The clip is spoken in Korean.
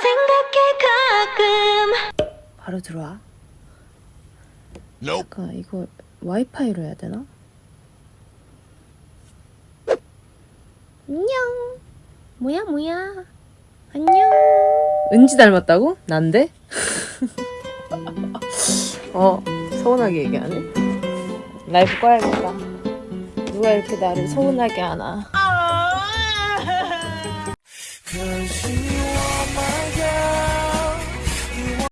생각해 가끔 바로 들어와. Nope. 잠깐 이거 와이파이로 해야 되나? 안녕. 뭐야 뭐야. 안녕. 은지 닮았다고? 난데? 어 서운하게 얘기하네. 라이브 꺼야겠다. 누가 이렇게 나를 서운하게 하나. 아.